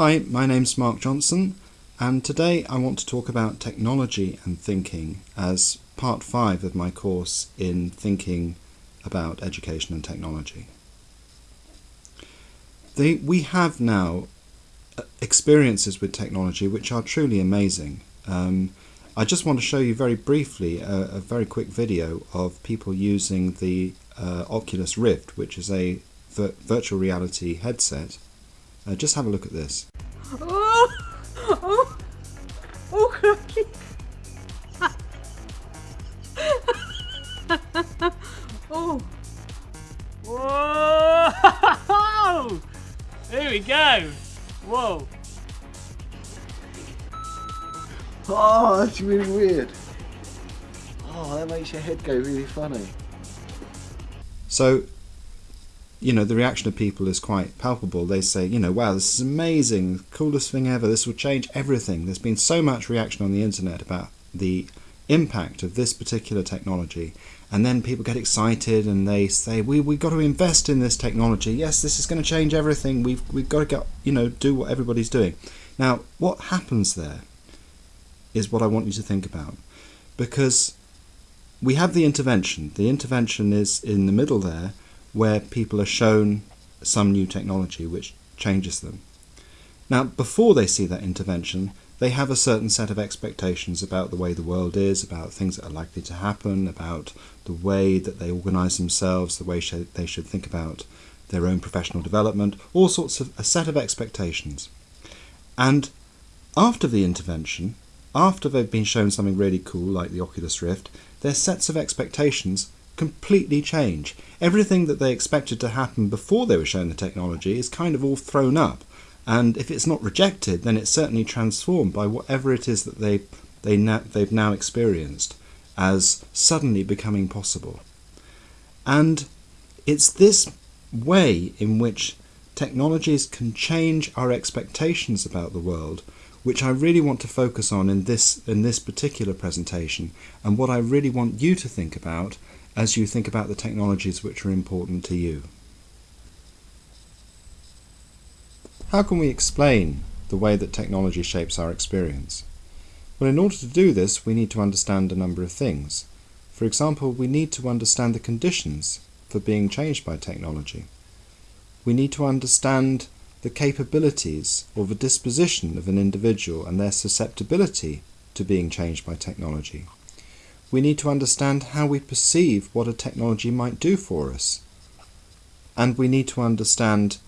Hi, my name's Mark Johnson, and today I want to talk about technology and thinking as part five of my course in thinking about education and technology. The, we have now uh, experiences with technology which are truly amazing. Um, I just want to show you very briefly a, a very quick video of people using the uh, Oculus Rift, which is a vir virtual reality headset. Uh, just have a look at this. Oh! Oh! Oh, cookie! oh! Whoa! Here we go! Whoa! Oh, that's really weird. Oh, that makes your head go really funny. So, you know, the reaction of people is quite palpable. They say, you know, wow, this is amazing, coolest thing ever, this will change everything. There's been so much reaction on the internet about the impact of this particular technology. And then people get excited and they say, we, we've got to invest in this technology. Yes, this is going to change everything. We've, we've got to get, you know, do what everybody's doing. Now, what happens there is what I want you to think about. Because we have the intervention. The intervention is in the middle there where people are shown some new technology which changes them. Now, before they see that intervention, they have a certain set of expectations about the way the world is, about things that are likely to happen, about the way that they organise themselves, the way they should think about their own professional development, all sorts of a set of expectations. And after the intervention, after they've been shown something really cool like the Oculus Rift, their sets of expectations completely change. Everything that they expected to happen before they were shown the technology is kind of all thrown up. And if it's not rejected, then it's certainly transformed by whatever it is that they, they they've now experienced as suddenly becoming possible. And it's this way in which technologies can change our expectations about the world which I really want to focus on in this in this particular presentation and what I really want you to think about as you think about the technologies which are important to you. How can we explain the way that technology shapes our experience? Well, in order to do this, we need to understand a number of things. For example, we need to understand the conditions for being changed by technology. We need to understand the capabilities or the disposition of an individual and their susceptibility to being changed by technology. We need to understand how we perceive what a technology might do for us. And we need to understand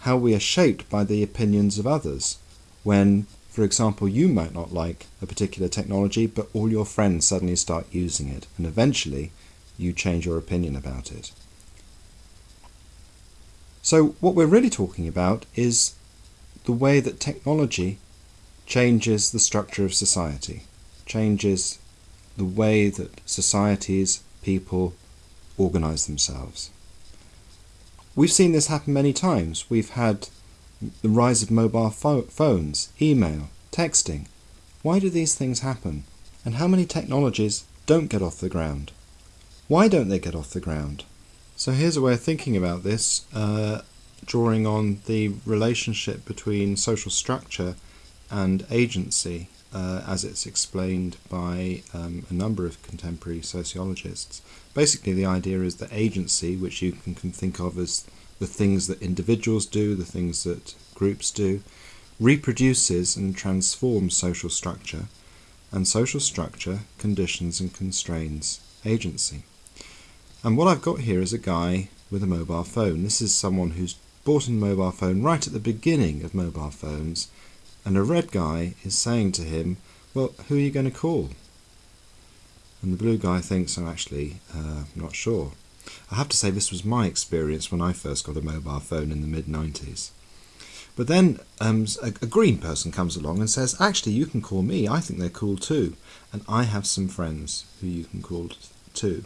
how we are shaped by the opinions of others when, for example, you might not like a particular technology, but all your friends suddenly start using it, and eventually you change your opinion about it. So what we're really talking about is the way that technology changes the structure of society, changes the way that societies, people organize themselves. We've seen this happen many times. We've had the rise of mobile phones, email, texting. Why do these things happen? And how many technologies don't get off the ground? Why don't they get off the ground? So here's a way of thinking about this, uh, drawing on the relationship between social structure and agency uh, as it's explained by um, a number of contemporary sociologists. Basically the idea is that agency, which you can, can think of as the things that individuals do, the things that groups do, reproduces and transforms social structure, and social structure conditions and constrains agency. And what I've got here is a guy with a mobile phone. This is someone who's bought a mobile phone right at the beginning of mobile phones, and a red guy is saying to him, well, who are you going to call? And the blue guy thinks, I'm actually uh, not sure. I have to say this was my experience when I first got a mobile phone in the mid-90s. But then um, a, a, green person comes along and says, actually, you can call me. I think they're cool too. And I have some friends who you can call too.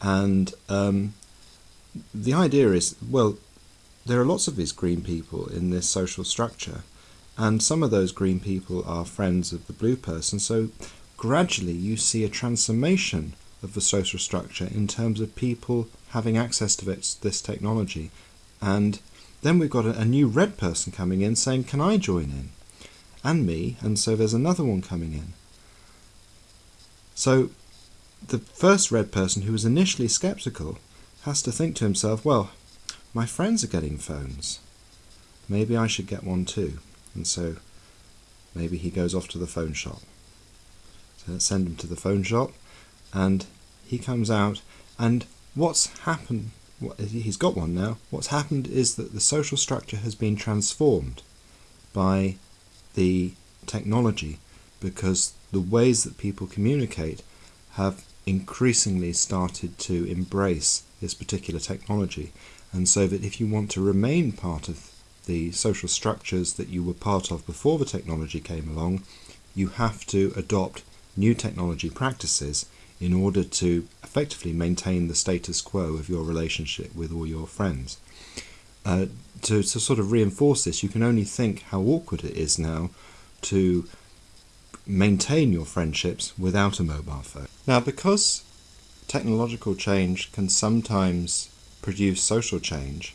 And um, the idea is, well, there are lots of these green people in this social structure, and some of those green people are friends of the blue person, so gradually you see a transformation of the social structure in terms of people having access to this, this technology and then we've got a, a new red person coming in saying, Can I join in? And me, and so there's another one coming in. So the first red person who was initially skeptical has to think to himself, Well, my friends are getting phones. Maybe I should get one too. And so maybe he goes off to the phone shop. So let's send him to the phone shop, and he comes out, and what's happened? He's got one now. What's happened is that the social structure has been transformed by the technology because the ways that people communicate have increasingly started to embrace this particular technology. And so that if you want to remain part of the social structures that you were part of before the technology came along, you have to adopt new technology practices in order to effectively maintain the status quo of your relationship with all your friends. Uh, to, to sort of reinforce this, you can only think how awkward it is now to maintain your friendships without a mobile phone. Now, because technological change can sometimes produce social change,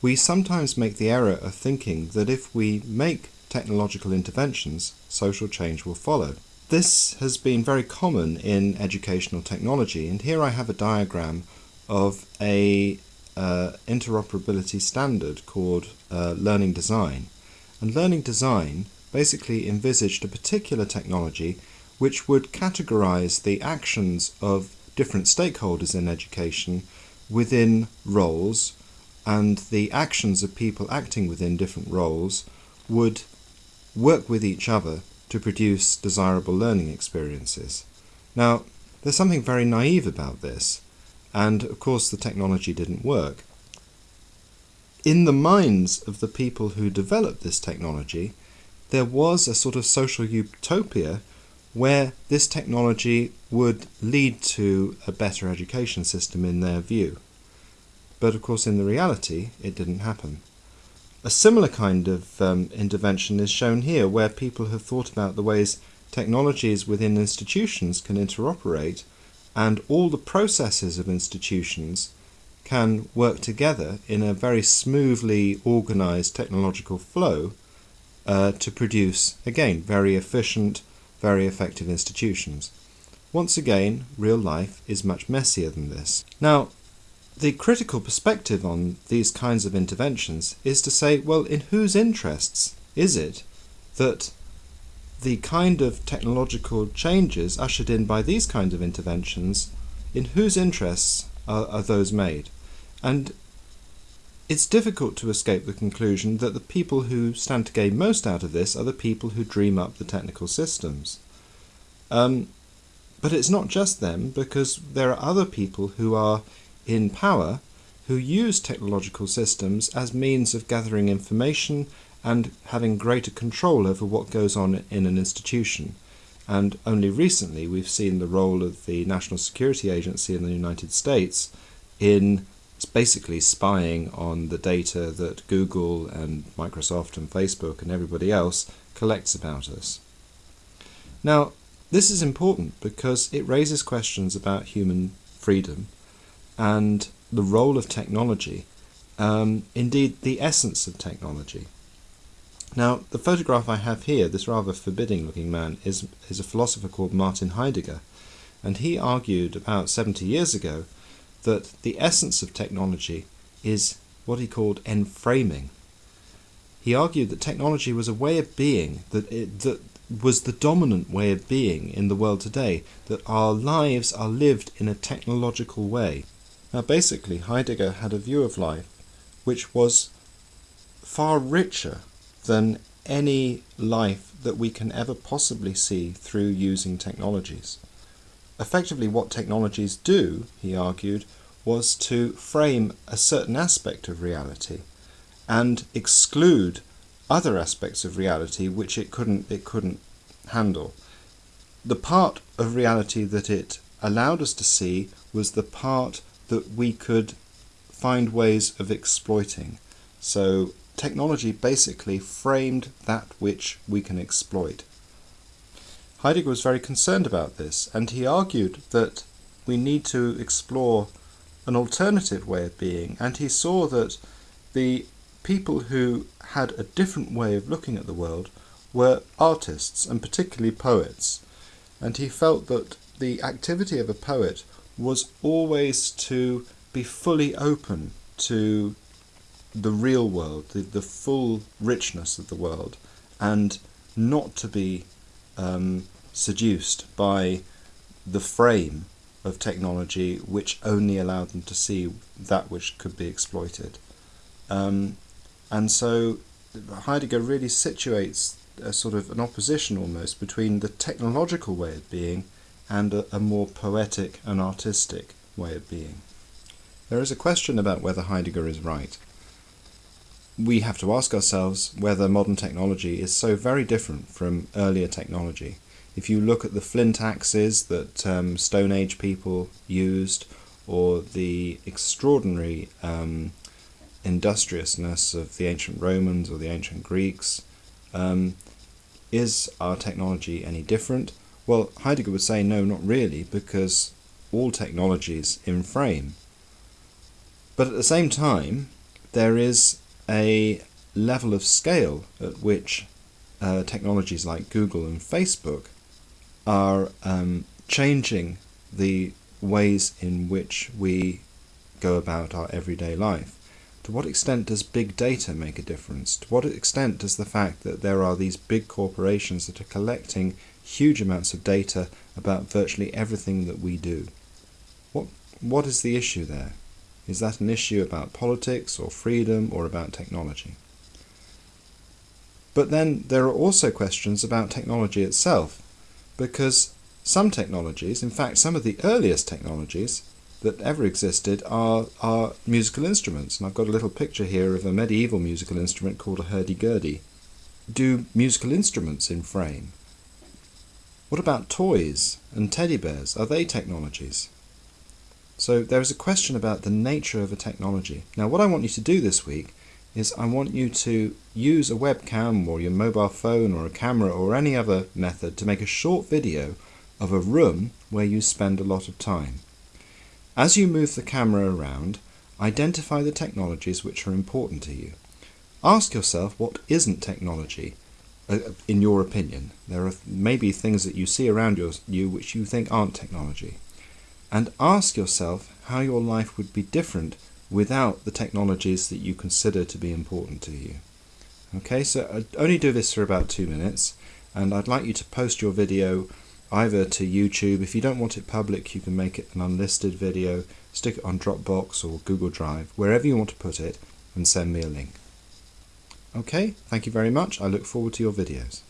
we sometimes make the error of thinking that if we make technological interventions, social change will follow. This has been very common in educational technology, and here I have a diagram of a uh, interoperability standard called uh, Learning Design. And Learning Design basically envisaged a particular technology which would categorize the actions of different stakeholders in education within roles and the actions of people acting within different roles would work with each other to produce desirable learning experiences. Now, there's something very naive about this, and of course the technology didn't work. In the minds of the people who developed this technology, there was a sort of social utopia where this technology would lead to a better education system in their view. But of course, in the reality, it didn't happen. A similar kind of um, intervention is shown here, where people have thought about the ways technologies within institutions can interoperate, and all the processes of institutions can work together in a very smoothly organized technological flow uh, to produce, again, very efficient, very effective institutions. Once again, real life is much messier than this. Now, the critical perspective on these kinds of interventions is to say, well, in whose interests is it that the kind of technological changes ushered in by these kinds of interventions, in whose interests are, are those made? And it's difficult to escape the conclusion that the people who stand to gain most out of this are the people who dream up the technical systems. Um, but it's not just them, because there are other people who are in power who use technological systems as means of gathering information and having greater control over what goes on in an institution. And only recently we've seen the role of the National Security Agency in the United States in basically spying on the data that Google and Microsoft and Facebook and everybody else collects about us. Now, this is important because it raises questions about human freedom and the role of technology, um, indeed the essence of technology. Now, the photograph I have here, this rather forbidding looking man, is, is a philosopher called Martin Heidegger, and he argued about 70 years ago that the essence of technology is what he called enframing. He argued that technology was a way of being, that, it, that was the dominant way of being in the world today, that our lives are lived in a technological way. Now, basically, Heidegger had a view of life which was far richer than any life that we can ever possibly see through using technologies. Effectively, what technologies do, he argued, was to frame a certain aspect of reality and exclude other aspects of reality which it couldn't it couldn't handle. The part of reality that it allowed us to see was the part that we could find ways of exploiting. So technology basically framed that which we can exploit. Heidegger was very concerned about this, and he argued that we need to explore an alternative way of being, and he saw that the people who had a different way of looking at the world were artists and particularly poets. And he felt that the activity of a poet was always to be fully open to the real world, the, the full richness of the world, and not to be um, seduced by the frame of technology which only allowed them to see that which could be exploited. Um, and so Heidegger really situates a sort of an opposition almost between the technological way of being and a, a more poetic and artistic way of being. There is a question about whether Heidegger is right. We have to ask ourselves whether modern technology is so very different from earlier technology. If you look at the flint axes that um, Stone Age people used, or the extraordinary um, industriousness of the ancient Romans or the ancient Greeks, um, is our technology any different? Well, Heidegger would say no, not really, because all technology is enframe. But at the same time, there is a level of scale at which uh, technologies like Google and Facebook are um, changing the ways in which we go about our everyday life. To what extent does big data make a difference? To what extent does the fact that there are these big corporations that are collecting huge amounts of data about virtually everything that we do? What, what is the issue there? Is that an issue about politics or freedom or about technology? But then there are also questions about technology itself because some technologies, in fact some of the earliest technologies that ever existed are, are musical instruments. And I've got a little picture here of a medieval musical instrument called a hurdy-gurdy. Do musical instruments enframe? What about toys and teddy bears? Are they technologies? So there is a question about the nature of a technology. Now what I want you to do this week is I want you to use a webcam or your mobile phone or a camera or any other method to make a short video of a room where you spend a lot of time. As you move the camera around, identify the technologies which are important to you. Ask yourself what isn't technology, Uh, in your opinion. There are maybe things that you see around you which you think aren't technology. And ask yourself how your life would be different without the technologies that you consider to be important to you. Okay, so I only do this for about two minutes, and I'd like you to post your video either to YouTube. If you don't want it public, you can make it an unlisted video, stick it on Dropbox or Google Drive, wherever you want to put it, and send me a link. Okay, thank you very much. I look forward to your videos.